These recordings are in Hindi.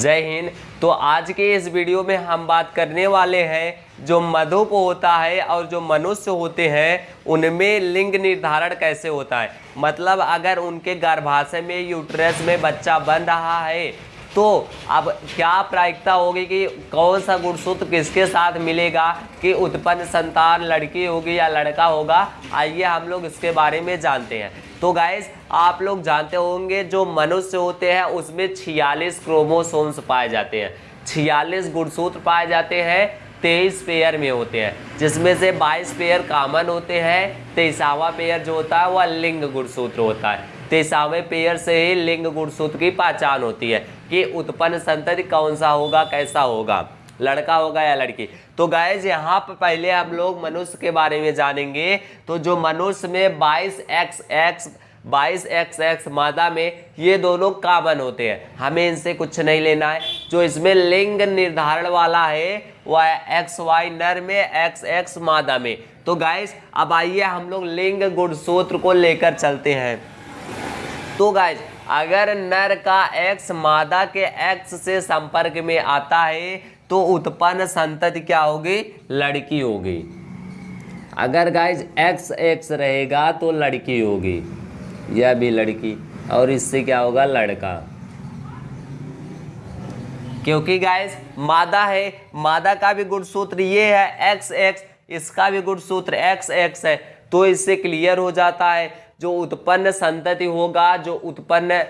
जय हिंद। तो आज के इस वीडियो में हम बात करने वाले हैं, जो मधुप होता है और जो मनुष्य होते हैं, उनमें लिंग निर्धारण कैसे होता है? मतलब अगर उनके गर्भाशय में, यूट्रस में बच्चा बन रहा है तो अब क्या प्रायिकता होगी कि कौन सा गुणसूत्र किसके साथ मिलेगा? कि उत्पन्न संतान लड़की होगी या लड़का होगा? आइए हम लोग इसके बारे में जानते हैं। तो गाइज़ आप लोग जानते होंगे जो मनुष्य होते हैं, उसमें छियालीस क्रोमोसोम्स पाए जाते हैं। छियालीस गुणसूत्र पाए जाते हैं, तेईस पेयर में होते हैं। जिसमें से बाईस पेयर कॉमन होते हैं, तेईसावा पेयर जो होता है, वह लिंग गुणसूत्र होता है। तेईसावे पेयर से ही लिंग गुणसूत्र की पहचान होती है। कि उत्पन्न संतति कौन सा होगा, कैसा होगा? लड़का होगा या लड़की? तो गाइज़ यहाँ पर पहले हम लोग मनुष्य के बारे में जानेंगे। तो जो मनुष्य में 22 एक्स एक्स, बाईस एक्स एक्स मादा में, ये दोनों कामन होते हैं। हमें इनसे कुछ नहीं लेना है। जो इसमें लिंग निर्धारण वाला है, वह एक्स, वाई नर में, एक्स एक्स मादा में। तो गाइस अब आइए हम लोग लिंग गुणसूत्र को लेकर चलते हैं। तो गाइस अगर नर का एक्स मादा के एक्स से संपर्क में आता है तो उत्पन्न संतति क्या होगी? लड़की होगी। अगर गाइज़ एक्स एक्स रहेगा तो लड़की होगी। यह भी लड़की, और इससे क्या होगा? लड़का। क्योंकि गाइस मादा है, मादा का भी गुणसूत्र ये है एक्स एक्स इसका भी गुणसूत्र एक्स एक्स है तो इससे क्लियर हो जाता है, जो उत्पन्न संतति होगा, जो उत्पन्न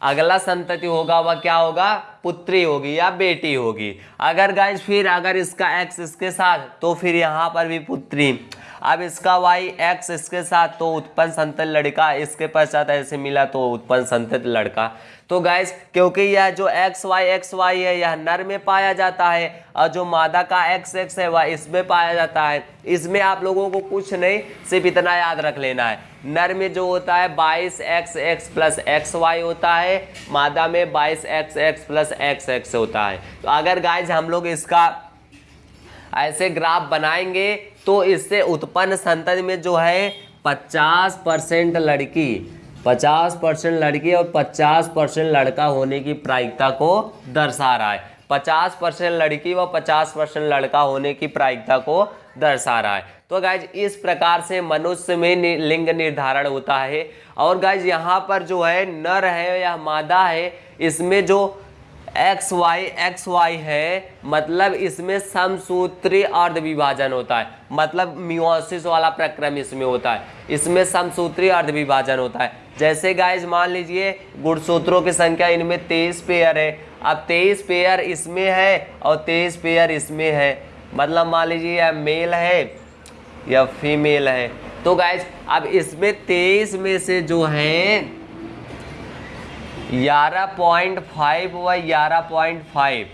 अगला संतति होगा, वह क्या होगा? पुत्री होगी या बेटी होगी। अगर गाइस फिर अगर इसका एक्स इसके साथ तो फिर यहाँ पर भी पुत्री अब इसका वाई एक्स इसके साथ तो उत्पन्न संतत लड़का, इसके पश्चात ऐसे मिला तो उत्पन्न संतत लड़का। तो गैस क्योंकि यह जो एक्स वाई एक्स वाई है, यह नर में पाया जाता है और जो मादा का एक्स एक्स है, वह इसमें पाया जाता है। इसमें आप लोगों को कुछ नहीं, सिर्फ़ इतना याद रख लेना है। नर में जो होता है, बाईस X X plus X Y होता है। मादा में बाईस X X plus X X होता है। तो अगर गाइज़ हम लोग इसका ऐसे ग्राफ बनाएँगे तो इससे उत्पन्न संतति में जो है पचास परसेंट लड़की, पचास परसेंट लड़की और पचास परसेंट लड़का होने की प्रायिकता को दर्शा रहा है। पचास परसेंट लड़की व पचास परसेंट लड़का होने की प्रायिकता को दर्शा रहा है। तो गाइज़ इस प्रकार से मनुष्य में लिंग निर्धारण होता है। और गाइज़ यहाँ पर जो है नर है या मादा है, इसमें जो एक्स वाई एक्स वाई है मतलब इसमें समसूत्री अर्ध विभाजन होता है। मतलब म्योसिस वाला प्रक्रम इसमें होता है। इसमें समसूत्री अर्ध विभाजन होता है। जैसे गाइज़ मान लीजिए, गुणसूत्रों की संख्या इनमें तेईस पेयर है। अब तेईस पेयर इसमें है और तेईस पेयर इसमें है। मतलब मान लीजिए, यह मेल है या फीमेल है। तो गाइज़ अब इसमें तेईस में से जो है ग्यारह पॉइंट फाइव व ग्यारह पॉइंट फाइव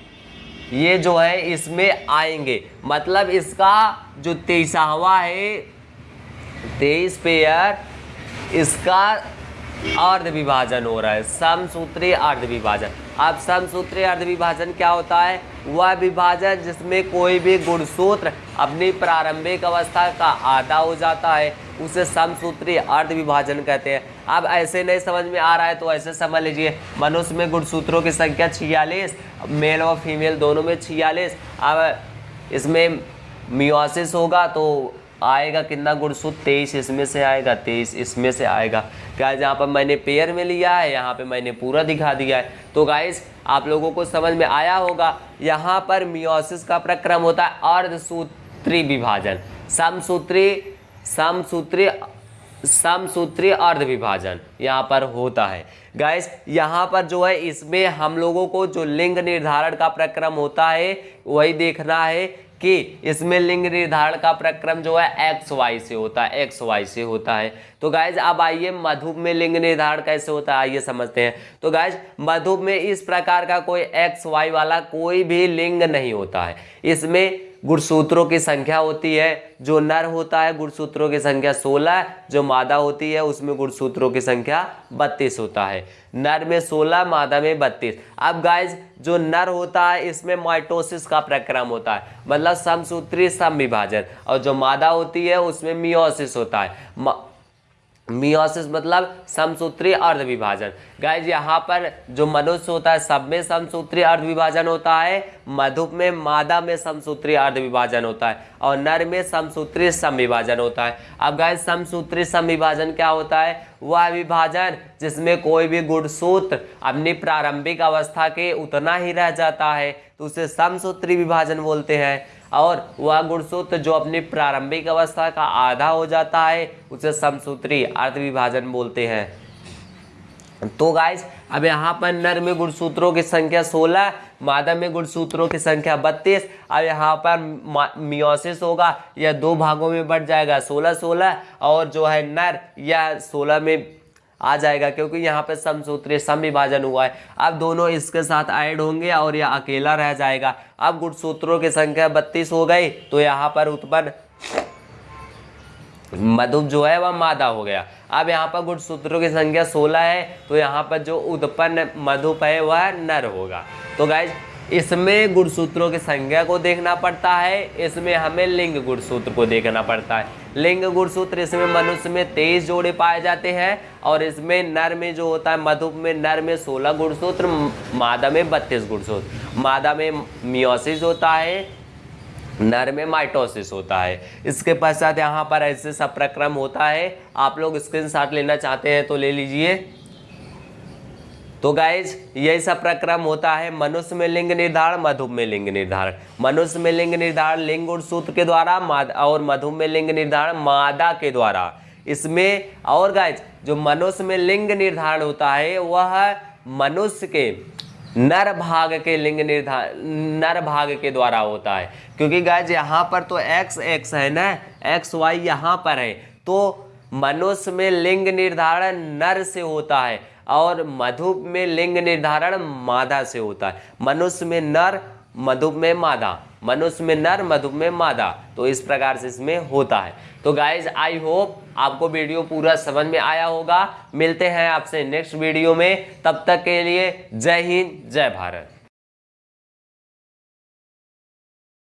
ये जो है, इसमें आएँगे। मतलब इसका जो तेईसवा है, तेईस पेयर इसका अर्ध विभाजन हो रहा है। समसूत्री अर्ध विभाजन अब समसूत्री अर्ध विभाजन क्या होता है? वह विभाजन जिसमें कोई भी गुणसूत्र अपनी प्रारंभिक अवस्था का आधा हो जाता है, उसे समसूत्री अर्ध विभाजन कहते हैं। अब ऐसे नहीं समझ में आ रहा है तो ऐसे समझ लीजिए। मनुष्य में गुणसूत्रों की संख्या छियालीस मेल और फीमेल दोनों में छियालीस। अब इसमें मियोसिस होगा तो आएगा कितना गुणसूत्र तेईस इसमें से आएगा, तेईस इसमें से आएगा। क्या यहाँ पर मैंने पेयर में लिया है, यहाँ पे मैंने पूरा दिखा दिया है। तो गाइस आप लोगों को समझ में आया होगा, यहाँ पर मियोसिस का प्रक्रम होता है अर्धसूत्री विभाजन। समसूत्री समसूत्री समसूत्री अर्ध विभाजन यहाँ पर होता है। गैस यहाँ पर जो है, इसमें हम लोगों को जो लिंग निर्धारण का प्रक्रम होता है, वही देखना है। कि इसमें लिंग निर्धारण का प्रक्रम जो है एक्स वाई से होता है एक्स वाई से होता है। तो गाइज़ अब आइए मधु में लिंग निर्धारण कैसे होता है, आइए समझते हैं। तो गाइज़ मधु में इस प्रकार का कोई एक्स वाई वाला कोई भी लिंग नहीं होता है। इसमें गुणसूत्रों की संख्या होती है, जो नर होता है गुणसूत्रों की संख्या 16 जो मादा होती है, उसमें गुणसूत्रों की संख्या 32 होता है। नर में 16 मादा में 32 अब गाइज़ जो नर होता है, इसमें माइटोसिस का प्रक्रम होता है। मतलब समसूत्री सम विभाजन और जो मादा होती है, उसमें मियोसिस होता है। मियोसिस मतलब समसूत्री अर्ध विभाजन गाइज़ यहाँ पर जो मनुष्य होता है, सब में समसूत्री अर्ध विभाजन होता है, मधुप में मादा में समसूत्री अर्ध विभाजन होता है, और नर में समसूत्री सम विभाजन होता है। अब गाइज़ समसूत्री सम विभाजन क्या होता है? वह विभाजन जिसमें कोई भी गुणसूत्र अपनी प्रारंभिक अवस्था के उतना ही रह जाता है तो उसे समसूत्री विभाजन बोलते हैं। और वह गुणसूत्र जो अपनी प्रारंभिक अवस्था का आधा हो जाता है, उसे समसूत्री अर्थ विभाजन बोलते हैं। तो गाइस अब यहाँ पर नर में गुणसूत्रों की संख्या 16 मादा में गुणसूत्रों की संख्या 32 अब यहाँ पर मियोसिस होगा, यह दो भागों में बढ़ जाएगा 16 16 और जो है नर, यह 16 में आ जाएगा, क्योंकि यहाँ पे समसूत्रीय सम विभाजन हुआ है। अब दोनों इसके साथ ऐड होंगे और यह अकेला रह जाएगा। अब गुणसूत्रों की संख्या बत्तीस हो गई तो यहाँ पर उत्पन्न मधुप जो है वह मादा हो गया। अब यहाँ पर गुणसूत्रों की संख्या 16 है तो यहाँ पर जो उत्पन्न मधुप है वह नर होगा। तो गाइज़ इसमें गुणसूत्रों की संख्या को देखना पड़ता है, इसमें हमें लिंग गुणसूत्र को देखना पड़ता है। लिंग गुणसूत्र इसमें मनुष्य में तेईस जोड़े पाए जाते हैं और इसमें नर में जो होता है, मधुप में नर में सोलह गुणसूत्र, मादा में बत्तीस गुणसूत्र। मादा में मियोसिस होता है, नर में माइटोसिस होता है। इसके पश्चात यहाँ पर ऐसे सब प्रक्रम होता है। आप लोग स्क्रीन लेना चाहते हैं तो ले लीजिए। तो गाइज़ यही सब प्रक्रम होता है मनुष्य में लिंग निर्धारण मधु में लिंग निर्धारण। मनुष्य में लिंग निर्धारण, लिंग और सूत्र के द्वारा और मधु में लिंग निर्धारण, मादा के द्वारा। इसमें और गाइज़ जो मनुष्य में लिंग निर्धारण होता है, वह मनुष्य के नर भाग के लिंग निर्धारण नर भाग के द्वारा होता है। क्योंकि गाइज़ यहाँ पर तो एक्स एक्स है ना? एक्स वाई यहाँ पर है। तो मनुष्य में लिंग निर्धारण नर से होता है। और मधु में लिंग निर्धारण मादा से होता है। मनुष्य में नर मधु में मादा। मनुष्य में नर मधु में मादा। तो इस प्रकार से इसमें होता है। तो गाइज़ आई होप आपको वीडियो पूरा समझ में आया होगा। मिलते हैं आपसे नेक्स्ट वीडियो में। तब तक के लिए जय हिंद, जय भारत।